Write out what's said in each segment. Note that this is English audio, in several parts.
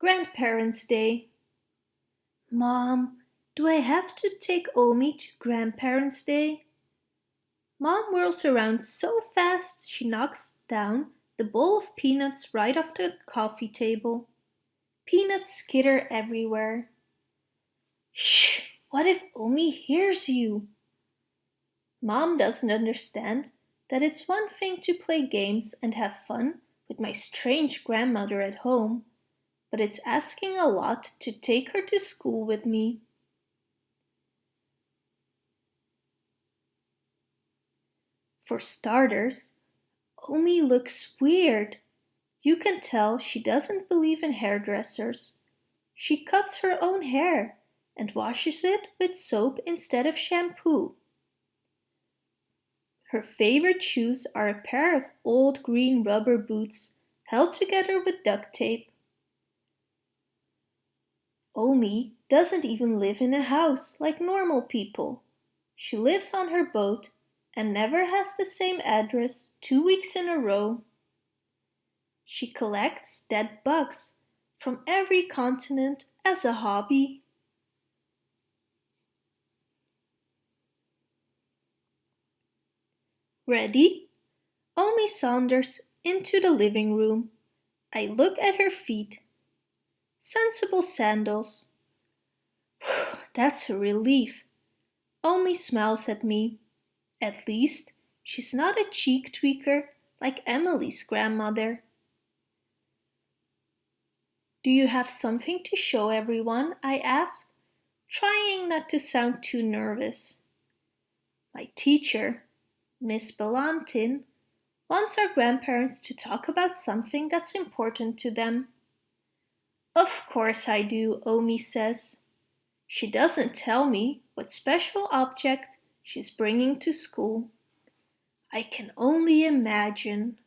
Grandparents' Day. Mom, do I have to take Omi to Grandparents' Day? Mom whirls around so fast she knocks down the bowl of peanuts right off the coffee table. Peanuts skitter everywhere. Shh! What if Omi hears you? Mom doesn't understand that it's one thing to play games and have fun with my strange grandmother at home, but it's asking a lot to take her to school with me. For starters, Omi looks weird. You can tell she doesn't believe in hairdressers. She cuts her own hair and washes it with soap instead of shampoo. Her favorite shoes are a pair of old green rubber boots held together with duct tape. Omi doesn't even live in a house like normal people. She lives on her boat and never has the same address two weeks in a row. She collects dead bugs from every continent as a hobby. Ready? Omi saunters into the living room. I look at her feet. Sensible sandals. That's a relief. Omi smiles at me. At least, she's not a cheek tweaker like Emily's grandmother. Do you have something to show everyone? I ask, trying not to sound too nervous. My teacher, Miss Ballantine, wants our grandparents to talk about something that's important to them. Of course I do, Omi says. She doesn't tell me what special object she's bringing to school. I can only imagine.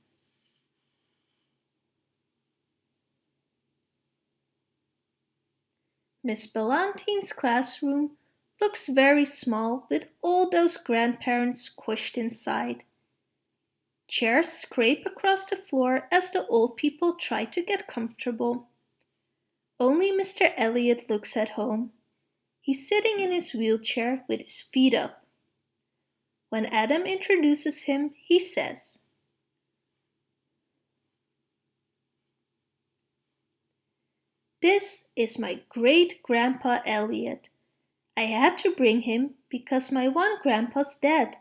Miss Ballantine's classroom looks very small with all those grandparents squished inside. Chairs scrape across the floor as the old people try to get comfortable. Only Mr. Elliot looks at home. He's sitting in his wheelchair with his feet up. When Adam introduces him, he says, This is my great-grandpa Elliot. I had to bring him because my one grandpa's dead.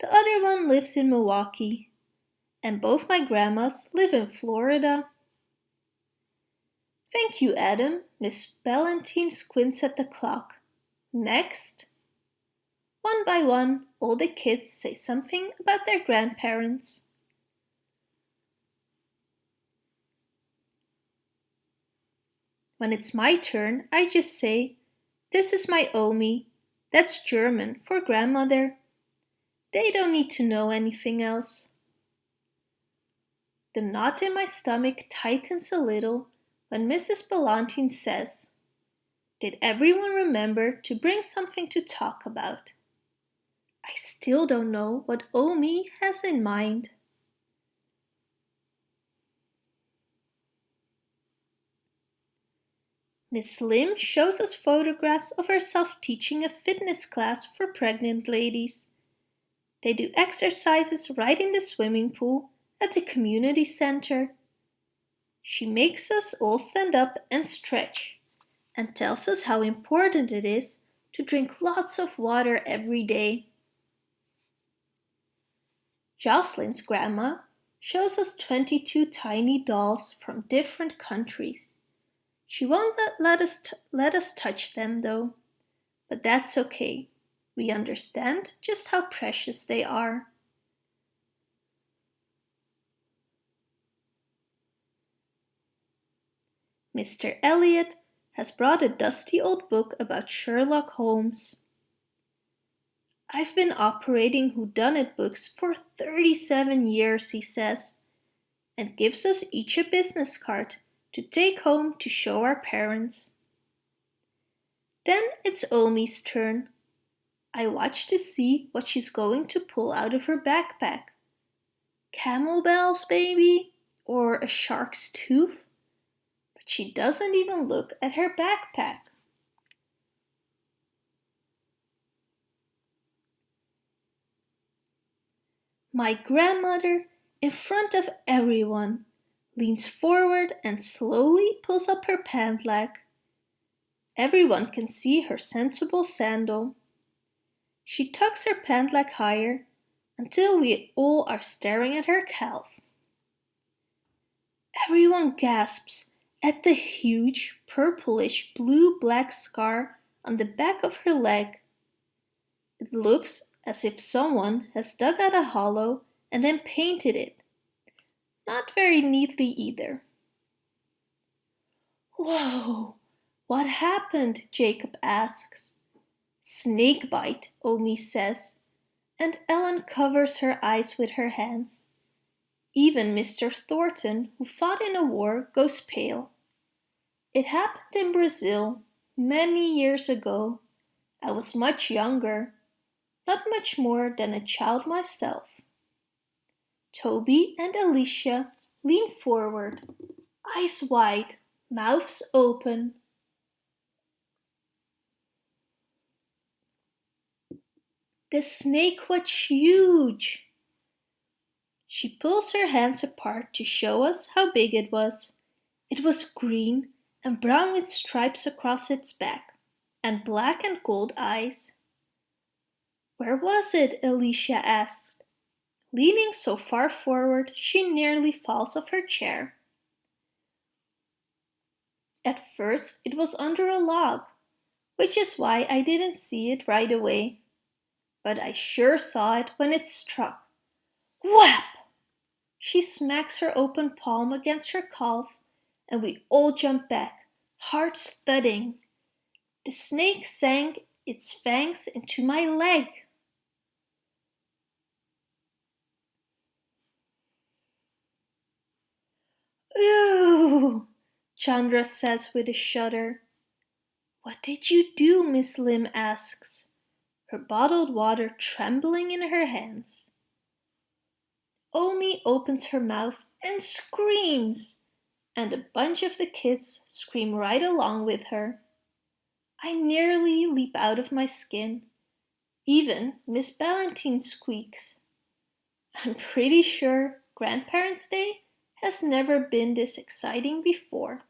The other one lives in Milwaukee. And both my grandmas live in Florida. Thank you, Adam. Miss Ballantine squints at the clock. Next. One by one, all the kids say something about their grandparents. When it's my turn, I just say, this is my Omi. That's German for grandmother. They don't need to know anything else. The knot in my stomach tightens a little when Mrs. Ballantine says, Did everyone remember to bring something to talk about? I still don't know what Omi has in mind. Miss Lim shows us photographs of herself teaching a fitness class for pregnant ladies. They do exercises right in the swimming pool at the community center. She makes us all stand up and stretch and tells us how important it is to drink lots of water every day. Jocelyn's grandma shows us 22 tiny dolls from different countries. She won't let, let, us let us touch them though, but that's okay. We understand just how precious they are. Mr. Elliot has brought a dusty old book about Sherlock Holmes. I've been operating whodunit books for 37 years, he says, and gives us each a business card to take home to show our parents. Then it's Omi's turn. I watch to see what she's going to pull out of her backpack. Camel bells, baby? Or a shark's tooth? She doesn't even look at her backpack. My grandmother, in front of everyone, leans forward and slowly pulls up her pant leg. Everyone can see her sensible sandal. She tucks her pant leg higher until we all are staring at her calf. Everyone gasps at the huge purplish blue-black scar on the back of her leg. It looks as if someone has dug out a hollow and then painted it. Not very neatly either. Whoa, what happened? Jacob asks. Snake bite, Omi says, and Ellen covers her eyes with her hands. Even Mr. Thornton, who fought in a war, goes pale. It happened in Brazil, many years ago. I was much younger, not much more than a child myself. Toby and Alicia lean forward, eyes wide, mouths open. The snake was huge. She pulls her hands apart to show us how big it was. It was green and brown with stripes across its back, and black and gold eyes. Where was it? Alicia asked. Leaning so far forward she nearly falls off her chair. At first it was under a log, which is why I didn't see it right away. But I sure saw it when it struck. Whap! She smacks her open palm against her calf and we all jump back, hearts thudding. The snake sank its fangs into my leg. Ooh, Chandra says with a shudder. What did you do? Miss Lim asks, her bottled water trembling in her hands. Omi opens her mouth and screams, and a bunch of the kids scream right along with her. I nearly leap out of my skin. Even Miss Ballantine squeaks. I'm pretty sure Grandparents' Day has never been this exciting before.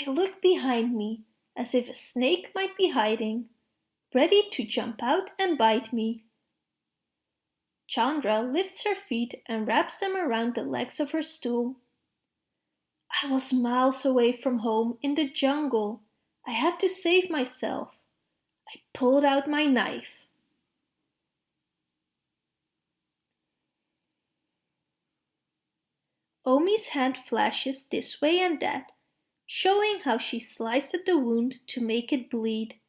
I look behind me as if a snake might be hiding, ready to jump out and bite me. Chandra lifts her feet and wraps them around the legs of her stool. I was miles away from home in the jungle. I had to save myself. I pulled out my knife. Omi's hand flashes this way and that, showing how she sliced at the wound to make it bleed.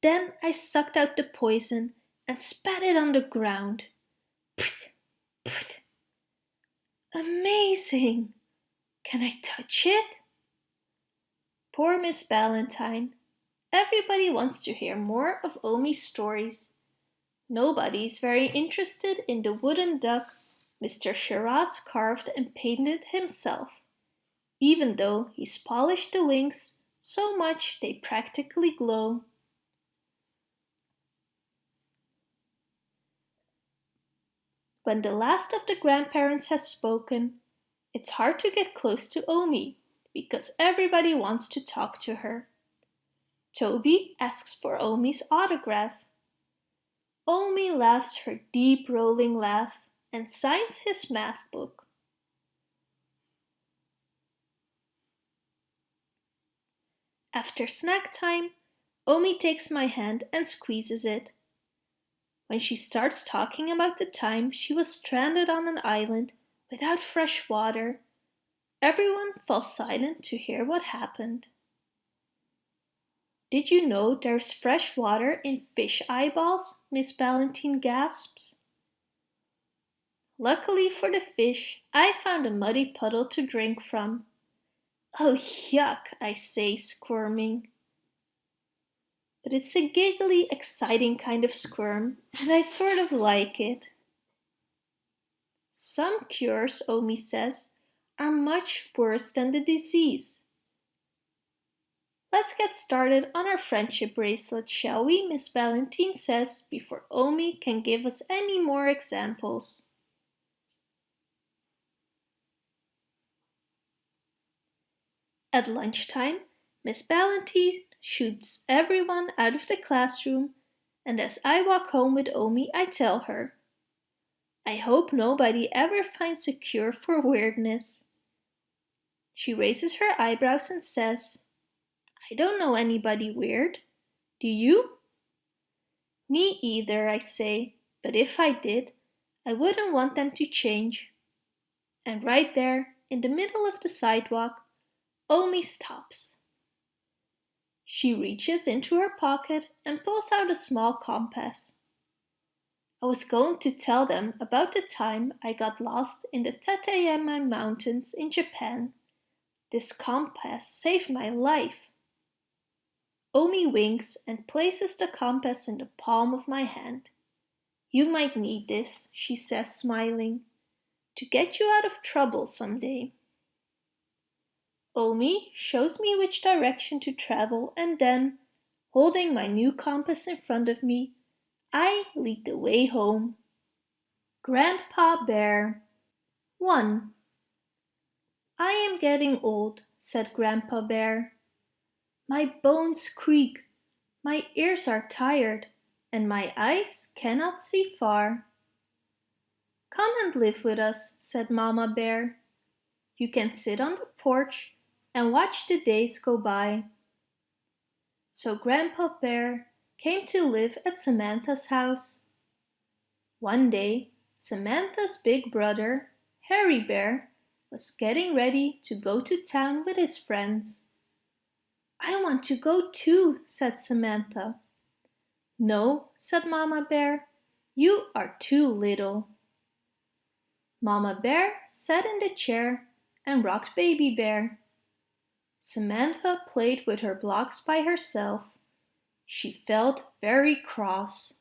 Then I sucked out the poison and spat it on the ground. Amazing! Can I touch it? Poor Miss Ballantine. Everybody wants to hear more of Omi's stories. Nobody's very interested in the wooden duck Mr. Shiraz carved and painted himself, even though he's polished the wings so much they practically glow. When the last of the grandparents has spoken, it's hard to get close to Omi because everybody wants to talk to her. Toby asks for Omi's autograph. Omi laughs her deep rolling laugh and signs his math book. After snack time, Omi takes my hand and squeezes it. When she starts talking about the time she was stranded on an island without fresh water, everyone falls silent to hear what happened. Did you know there's fresh water in fish eyeballs? Miss Ballantine gasps. Luckily for the fish, I found a muddy puddle to drink from. Oh yuck, I say, squirming. But it's a giggly, exciting kind of squirm, and I sort of like it. Some cures, Omi says, are much worse than the disease. Let's get started on our friendship bracelet, shall we? Miss Valentine says before Omi can give us any more examples. At lunchtime, Miss Valentine shoots everyone out of the classroom and as I walk home with Omi I tell her, I hope nobody ever finds a cure for weirdness. She raises her eyebrows and says, I don't know anybody weird. Do you? Me either, I say, but if I did, I wouldn't want them to change. And right there, in the middle of the sidewalk, Omi stops. She reaches into her pocket and pulls out a small compass. I was going to tell them about the time I got lost in the Tateyama Mountains in Japan. This compass saved my life. Omi winks and places the compass in the palm of my hand. You might need this, she says smiling, to get you out of trouble someday. Omi shows me which direction to travel and then, holding my new compass in front of me, I lead the way home. Grandpa Bear 1. I am getting old, said Grandpa Bear. My bones creak, my ears are tired, and my eyes cannot see far. Come and live with us, said Mama Bear. You can sit on the porch and watch the days go by. So Grandpa Bear came to live at Samantha's house. One day, Samantha's big brother, Harry Bear, was getting ready to go to town with his friends. I want to go too, said Samantha. No, said Mama Bear, you are too little. Mama Bear sat in the chair and rocked Baby Bear. Samantha played with her blocks by herself. She felt very cross.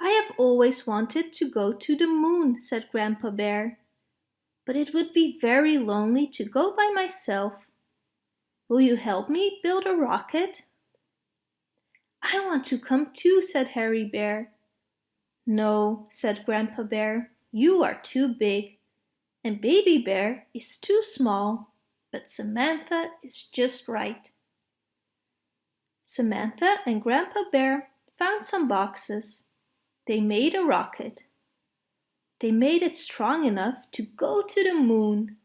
I have always wanted to go to the moon, said Grandpa Bear. But it would be very lonely to go by myself. Will you help me build a rocket? I want to come too, said Harry Bear. No, said Grandpa Bear. You are too big and Baby Bear is too small, but Samantha is just right. Samantha and Grandpa Bear found some boxes. They made a rocket. They made it strong enough to go to the moon.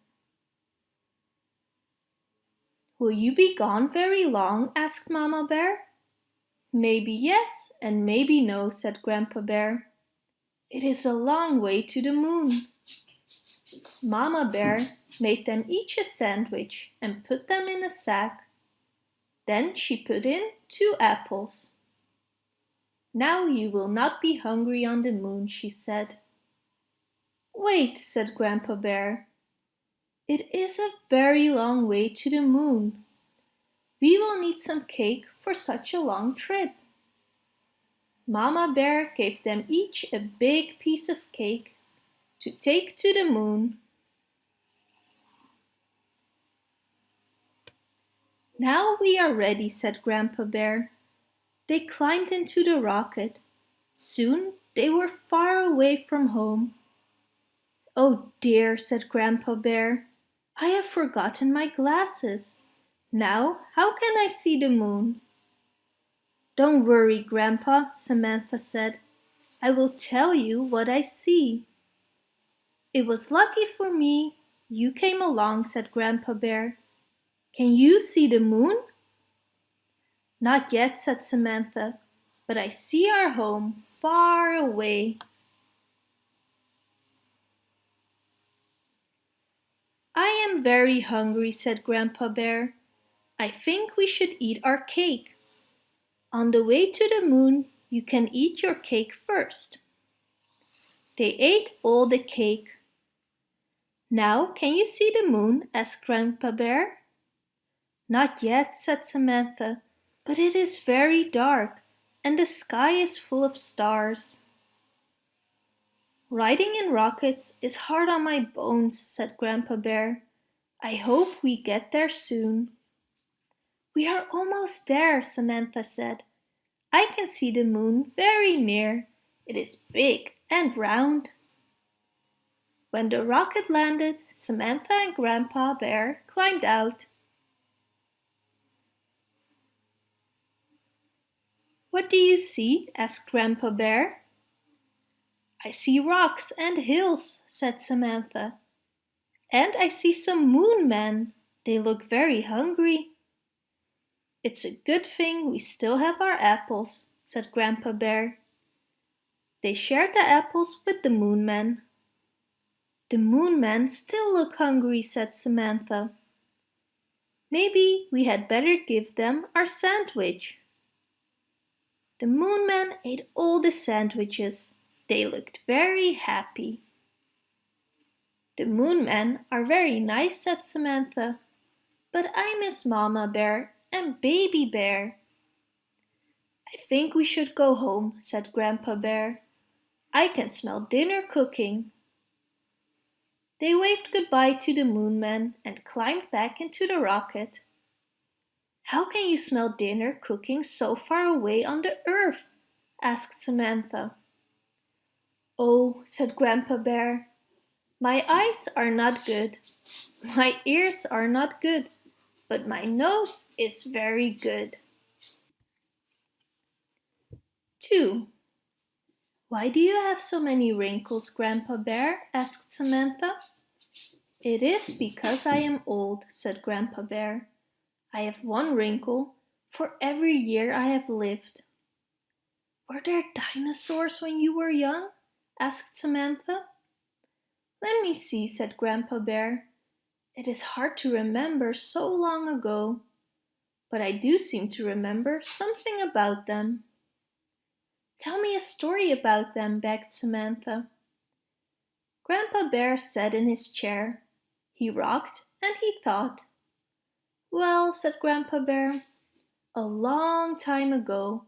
Will you be gone very long? asked Mama Bear. Maybe yes and maybe no, said Grandpa Bear. It is a long way to the moon. Mama Bear made them each a sandwich and put them in a sack. Then she put in two apples. Now you will not be hungry on the moon, she said. Wait, said Grandpa Bear. It is a very long way to the moon. We will need some cake for such a long trip. Mama Bear gave them each a big piece of cake to take to the moon. Now we are ready, said Grandpa Bear. They climbed into the rocket. Soon they were far away from home. Oh dear, said Grandpa Bear. I have forgotten my glasses. Now how can I see the moon? Don't worry, Grandpa, Samantha said. I will tell you what I see. It was lucky for me you came along, said Grandpa Bear. Can you see the moon? Not yet, said Samantha, but I see our home far away. I am very hungry, said Grandpa Bear. I think we should eat our cake. On the way to the moon, you can eat your cake first. They ate all the cake. Now can you see the moon? asked Grandpa Bear. Not yet, said Samantha, but it is very dark and the sky is full of stars. Riding in rockets is hard on my bones, said Grandpa Bear. I hope we get there soon. We are almost there, Samantha said. I can see the moon very near. It is big and round. When the rocket landed, Samantha and Grandpa Bear climbed out. What do you see? asked Grandpa Bear. I see rocks and hills, said Samantha. And I see some moon men. They look very hungry. It's a good thing we still have our apples, said Grandpa Bear. They shared the apples with the moon men. The moon men still look hungry, said Samantha. Maybe we had better give them our sandwich. The moon men ate all the sandwiches. They looked very happy. The moon men are very nice, said Samantha. But I miss Mama Bear and Baby Bear. I think we should go home, said Grandpa Bear. I can smell dinner cooking. They waved goodbye to the moon men and climbed back into the rocket. How can you smell dinner cooking so far away on the earth? asked Samantha. Oh, said Grandpa Bear, my eyes are not good. My ears are not good, but my nose is very good. 2. Why do you have so many wrinkles, Grandpa Bear? asked Samantha. It is because I am old, said Grandpa Bear. I have one wrinkle for every year I have lived. Were there dinosaurs when you were young? asked Samantha. Let me see, said Grandpa Bear. It is hard to remember so long ago, but I do seem to remember something about them. Tell me a story about them, begged Samantha. Grandpa Bear sat in his chair. He rocked and he thought. Well, said Grandpa Bear, a long time ago,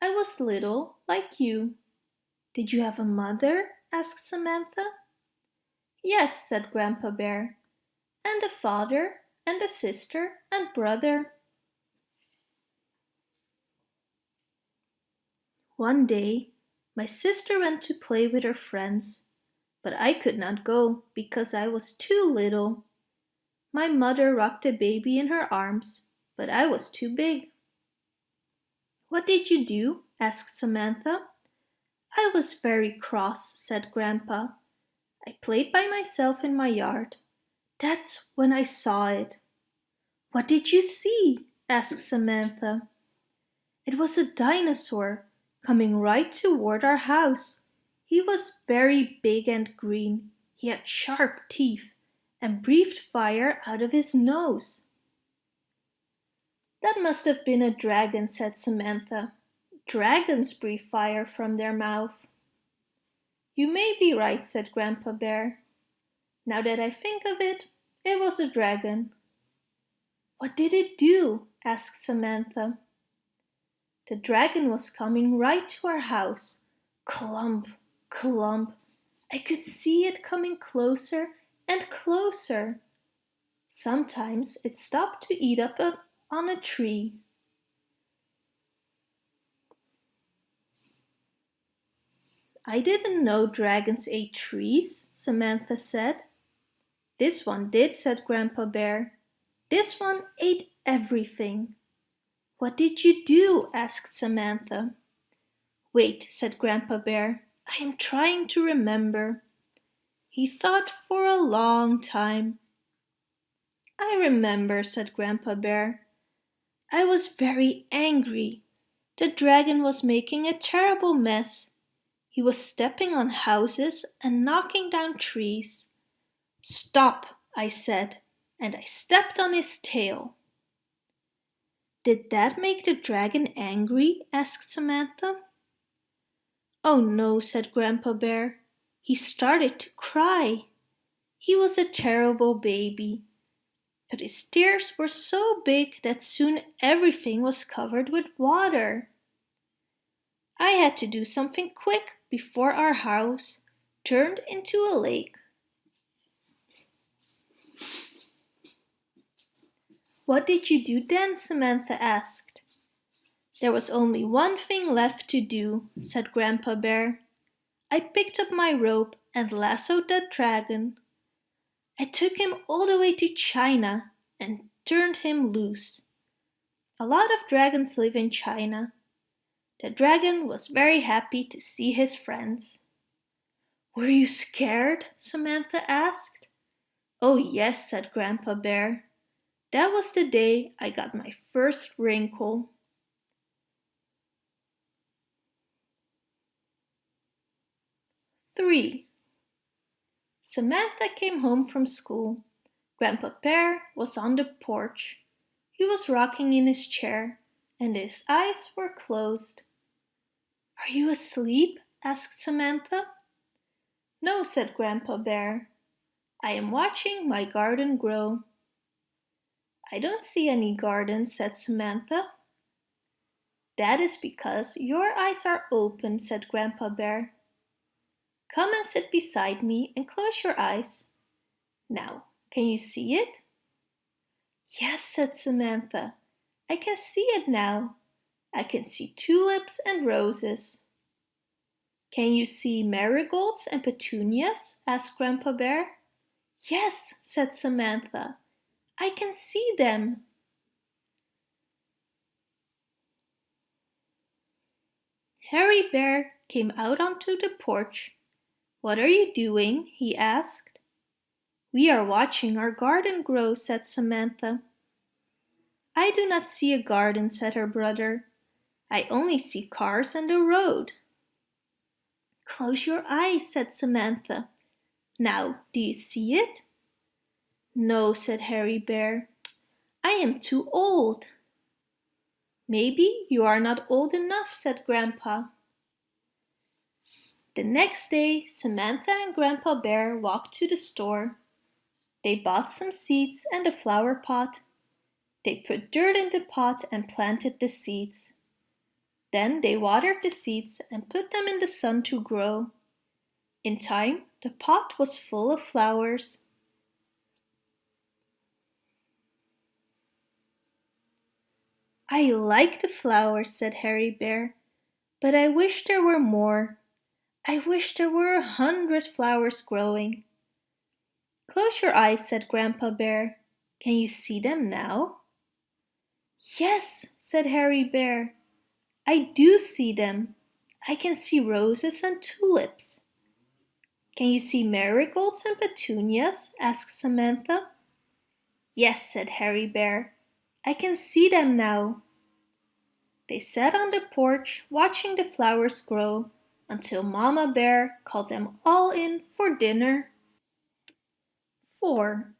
I was little like you. Did you have a mother? asked Samantha. Yes, said Grandpa Bear, and a father and a sister and brother. One day, my sister went to play with her friends, but I could not go because I was too little. My mother rocked a baby in her arms, but I was too big. What did you do? asked Samantha. I was very cross, said Grandpa. I played by myself in my yard. That's when I saw it. What did you see? asked Samantha. It was a dinosaur coming right toward our house. He was very big and green. He had sharp teeth and breathed fire out of his nose. That must have been a dragon, said Samantha. Dragons breathe fire from their mouth. You may be right, said Grandpa Bear. Now that I think of it, it was a dragon. What did it do? asked Samantha. The dragon was coming right to our house. Clump, clump. I could see it coming closer and closer. Sometimes it stopped to eat up a, on a tree. I didn't know dragons ate trees, Samantha said. This one did, said Grandpa Bear. This one ate everything. What did you do? asked Samantha. Wait, said Grandpa Bear. I am trying to remember. He thought for a long time. I remember, said Grandpa Bear. I was very angry. The dragon was making a terrible mess. He was stepping on houses and knocking down trees. Stop, I said, and I stepped on his tail. Did that make the dragon angry? asked Samantha. Oh no, said Grandpa Bear. He started to cry. He was a terrible baby. But his tears were so big that soon everything was covered with water. I had to do something quick before our house turned into a lake. What did you do then? Samantha asked. There was only one thing left to do, said Grandpa Bear. I picked up my rope and lassoed that dragon. I took him all the way to China and turned him loose. A lot of dragons live in China. The dragon was very happy to see his friends. Were you scared? Samantha asked. Oh yes, said Grandpa Bear. That was the day I got my first wrinkle. Three. Samantha came home from school. Grandpa Bear was on the porch. He was rocking in his chair and his eyes were closed. Are you asleep? asked Samantha. No, said Grandpa Bear. I am watching my garden grow. I don't see any garden, said Samantha. That is because your eyes are open, said Grandpa Bear. Come and sit beside me and close your eyes. Now, can you see it? Yes, said Samantha. I can see it now. I can see tulips and roses. Can you see marigolds and petunias? asked Grandpa Bear. Yes, said Samantha. I can see them. Harry Bear came out onto the porch. What are you doing? he asked. We are watching our garden grow, said Samantha. I do not see a garden, said her brother. I only see cars and a road. Close your eyes, said Samantha. Now, do you see it? No, said Harry Bear. I am too old. Maybe you are not old enough, said Grandpa. The next day, Samantha and Grandpa Bear walked to the store. They bought some seeds and a flower pot. They put dirt in the pot and planted the seeds. Then they watered the seeds and put them in the sun to grow. In time, the pot was full of flowers. I like the flowers, said Harry Bear, but I wish there were more. I wish there were a hundred flowers growing. Close your eyes, said Grandpa Bear. Can you see them now? Yes, said Harry Bear. I do see them. I can see roses and tulips. Can you see marigolds and petunias? asked Samantha. Yes, said Harry Bear. I can see them now. They sat on the porch watching the flowers grow until Mama Bear called them all in for dinner. 4.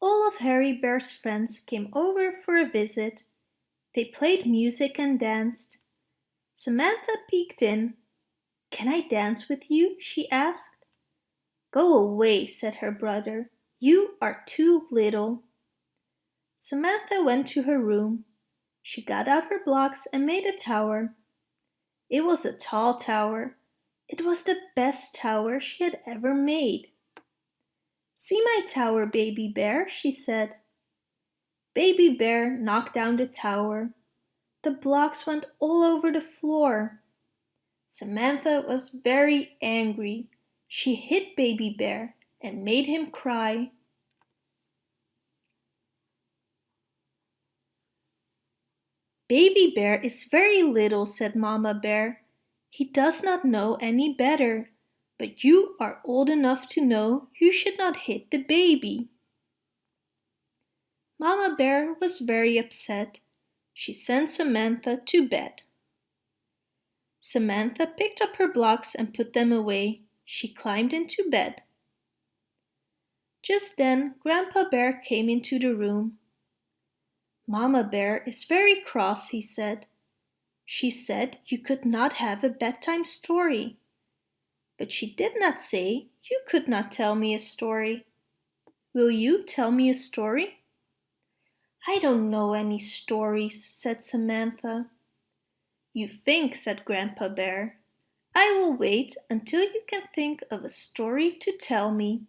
All of Harry Bear's friends came over for a visit. They played music and danced. Samantha peeked in. Can I dance with you? she asked. Go away, said her brother. You are too little. Samantha went to her room. She got out her blocks and made a tower. It was a tall tower. It was the best tower she had ever made. See my tower, Baby Bear, she said. Baby Bear knocked down the tower. The blocks went all over the floor. Samantha was very angry. She hit Baby Bear and made him cry. Baby Bear is very little, said Mama Bear. He does not know any better, but you are old enough to know you should not hit the baby. Mama Bear was very upset. She sent Samantha to bed. Samantha picked up her blocks and put them away. She climbed into bed. Just then Grandpa Bear came into the room. Mamma Bear is very cross, he said. She said you could not have a bedtime story. But she did not say you could not tell me a story. Will you tell me a story? I don't know any stories, said Samantha. You think, said Grandpa Bear. I will wait until you can think of a story to tell me.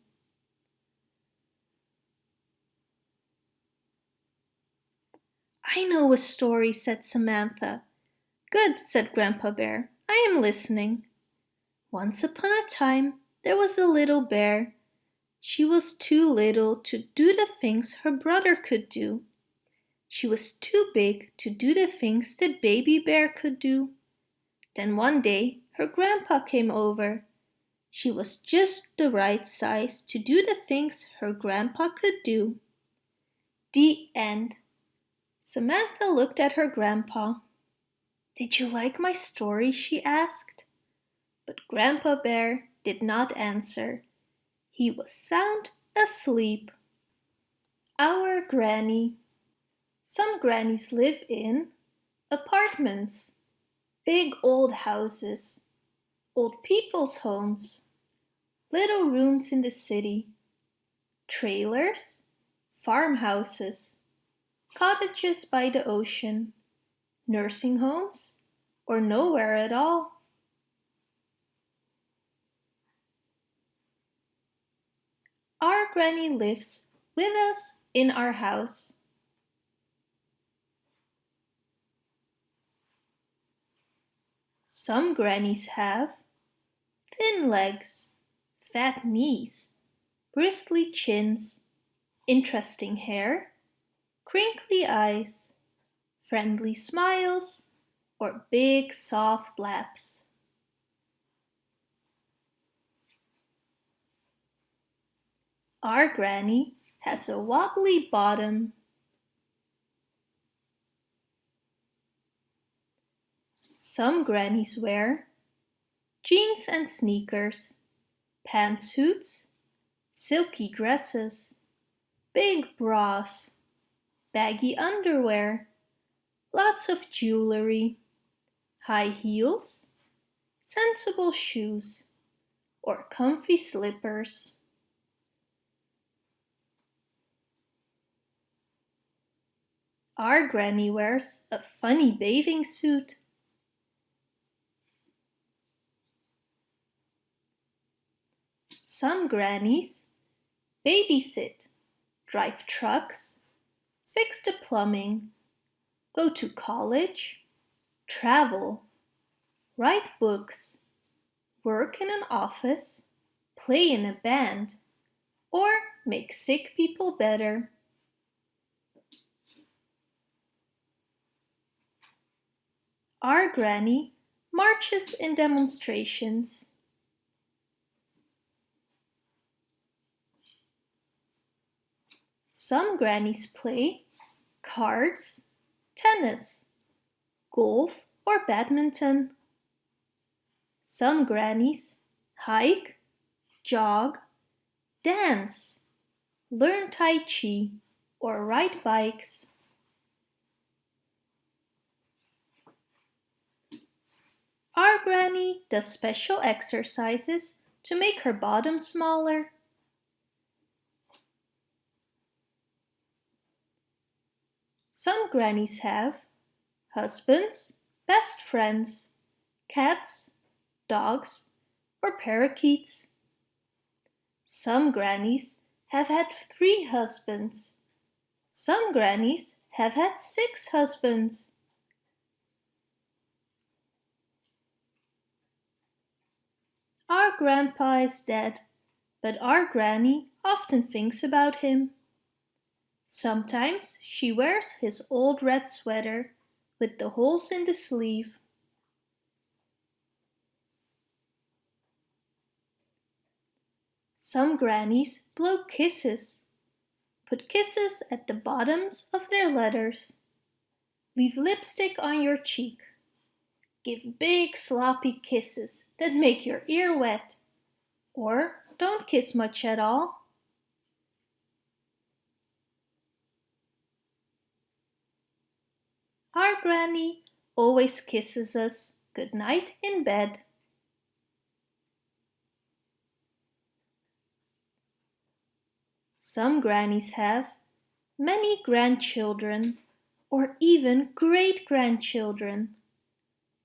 I know a story, said Samantha. Good, said Grandpa Bear. I am listening. Once upon a time, there was a little bear. She was too little to do the things her brother could do. She was too big to do the things the baby bear could do. Then one day her grandpa came over. She was just the right size to do the things her grandpa could do. The end. Samantha looked at her grandpa. Did you like my story? she asked. But Grandpa Bear did not answer. He was sound asleep. Our Granny Some grannies live in apartments, big old houses, old people's homes, little rooms in the city, trailers, farmhouses, cottages by the ocean, nursing homes, or nowhere at all. Our granny lives with us in our house. Some grannies have thin legs, fat knees, bristly chins, interesting hair, crinkly eyes, friendly smiles, or big soft laps. Our granny has a wobbly bottom. Some grannies wear jeans and sneakers, pantsuits, silky dresses, big bras, baggy underwear, lots of jewelry, high heels, sensible shoes, or comfy slippers. Our granny wears a funny bathing suit. Some grannies babysit, drive trucks, fix the plumbing, go to college, travel, write books, work in an office, play in a band, or make sick people better. Our granny marches in demonstrations. Some grannies play cards, tennis, golf or badminton. Some grannies hike, jog, dance, learn Tai Chi or ride bikes. Our granny does special exercises to make her bottom smaller. Some grannies have husbands, best friends, cats, dogs, or parakeets. Some grannies have had three husbands. Some grannies have had six husbands. Our grandpa is dead, but our granny often thinks about him. Sometimes she wears his old red sweater with the holes in the sleeve. Some grannies blow kisses. Put kisses at the bottoms of their letters. Leave lipstick on your cheek. Give big sloppy kisses that make your ear wet. Or don't kiss much at all. Our granny always kisses us good night in bed. Some grannies have many grandchildren or even great-grandchildren.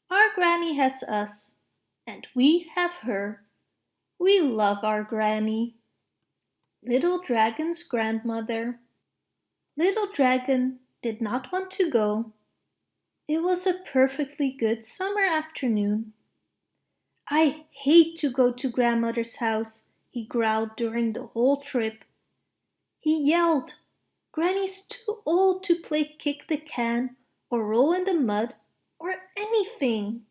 Our granny has us, and we have her. We love our granny. Little Dragon's grandmother. Little Dragon did not want to go. It was a perfectly good summer afternoon. I hate to go to grandmother's house, he growled during the whole trip. He yelled, Granny's too old to play kick the can or roll in the mud or anything.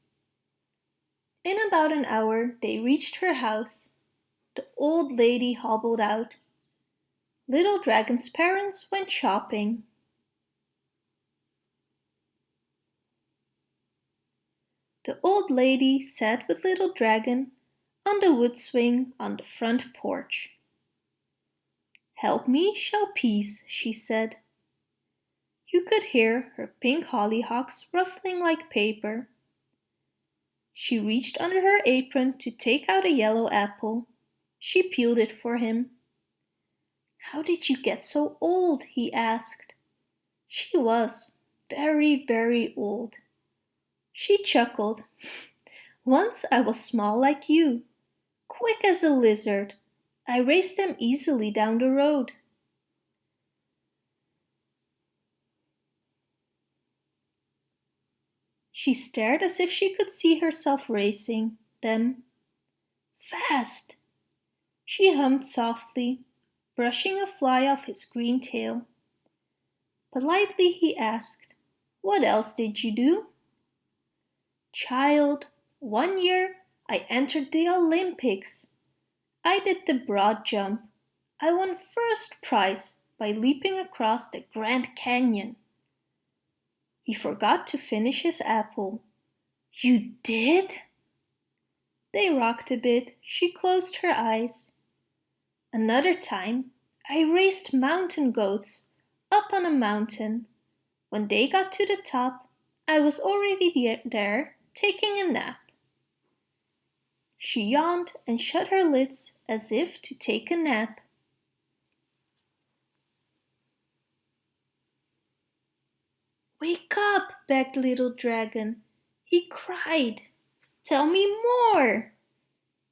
In about an hour they reached her house. The old lady hobbled out. Little Dragon's parents went shopping. The old lady sat with Little Dragon on the wood swing on the front porch. Help me shell peas, she said. You could hear her pink hollyhocks rustling like paper. She reached under her apron to take out a yellow apple. She peeled it for him. How did you get so old? he asked. She was very, very old. She chuckled. Once I was small like you, quick as a lizard. I raced them easily down the road. She stared as if she could see herself racing them. Fast! She hummed softly, brushing a fly off his green tail. Politely he asked, What else did you do? Child, one year I entered the Olympics. I did the broad jump. I won first prize by leaping across the Grand Canyon. He forgot to finish his apple. You did? They rocked a bit. She closed her eyes. Another time, I raced mountain goats up on a mountain. When they got to the top, I was already there taking a nap. She yawned and shut her lids as if to take a nap. Wake up, begged Little Dragon. He cried. Tell me more.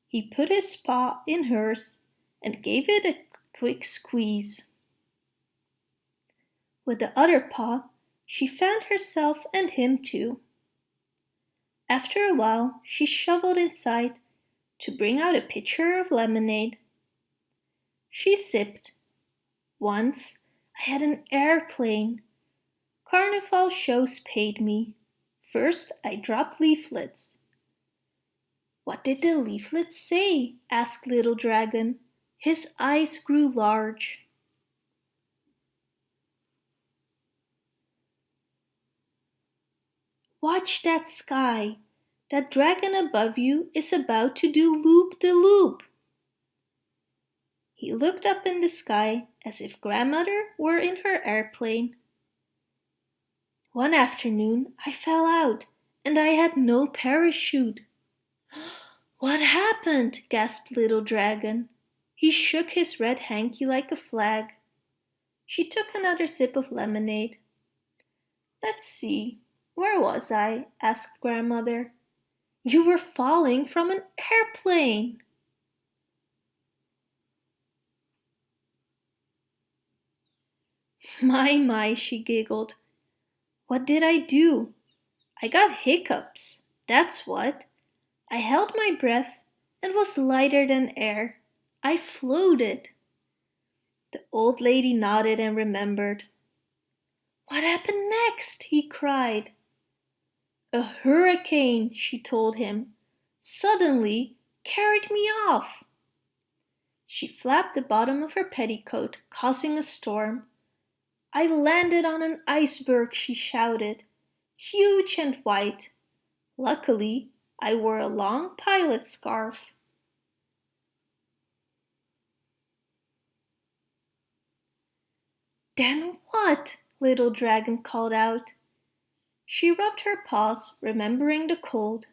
He put his paw in hers and gave it a quick squeeze. With the other paw, she fanned herself and him too. After a while she shoveled inside to bring out a pitcher of lemonade. She sipped. Once I had an airplane. Carnival shows paid me. First I dropped leaflets. What did the leaflets say? asked Little Dragon. His eyes grew large. Watch that sky. That dragon above you is about to do loop-de-loop. -loop. He looked up in the sky as if grandmother were in her airplane. One afternoon I fell out and I had no parachute. What happened? gasped Little Dragon. He shook his red hanky like a flag. She took another sip of lemonade. Let's see, where was I? asked grandmother. You were falling from an airplane. My, my, she giggled. What did I do? I got hiccups, that's what. I held my breath and was lighter than air. I floated. The old lady nodded and remembered. What happened next? he cried. A hurricane, she told him, suddenly carried me off. She flapped the bottom of her petticoat, causing a storm. I landed on an iceberg, she shouted, huge and white. Luckily, I wore a long pilot scarf. Then what? Little Dragon called out. She rubbed her paws, remembering the cold.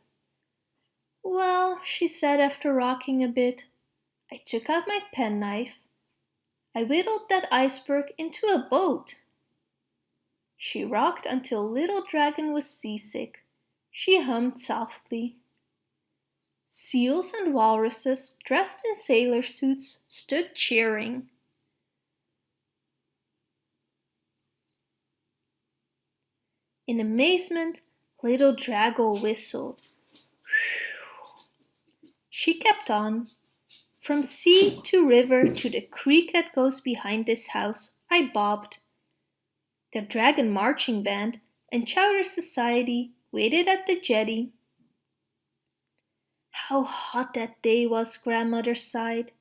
Well, she said after rocking a bit, I took out my penknife. I whittled that iceberg into a boat. She rocked until Little Dragon was seasick. She hummed softly. Seals and walruses dressed in sailor suits stood cheering. In amazement, little Dragon whistled. She kept on. From sea to river to the creek that goes behind this house, I bobbed. The Dragon Marching Band and Chowder Society waited at the jetty. How hot that day was, Grandmother sighed.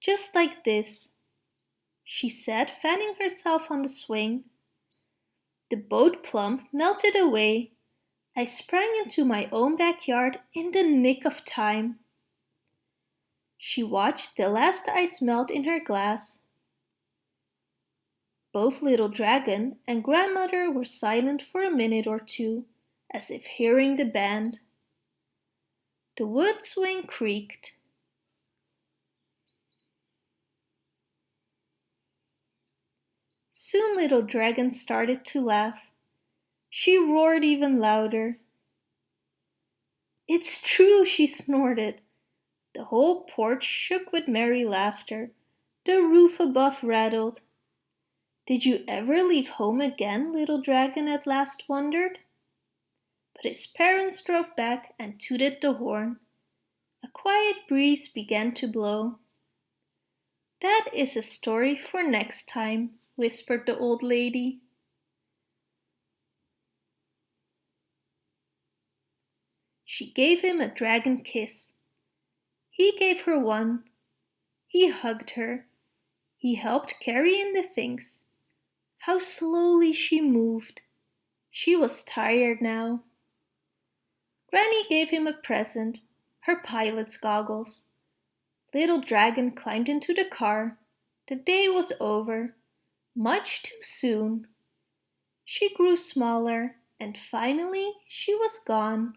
Just like this, she said, fanning herself on the swing. The boat plump melted away. I sprang into my own backyard in the nick of time. She watched the last ice melt in her glass. Both Little Dragon and Grandmother were silent for a minute or two, as if hearing the band. The wood swing creaked. Soon Little Dragon started to laugh. She roared even louder. It's true, she snorted. The whole porch shook with merry laughter. The roof above rattled. Did you ever leave home again, Little Dragon at last wondered. But his parents drove back and tooted the horn. A quiet breeze began to blow. That is a story for next time whispered the old lady. She gave him a dragon kiss. He gave her one. He hugged her. He helped carry in the things. How slowly she moved. She was tired now. Granny gave him a present, her pilot's goggles. Little Dragon climbed into the car. The day was over much too soon. She grew smaller and finally she was gone.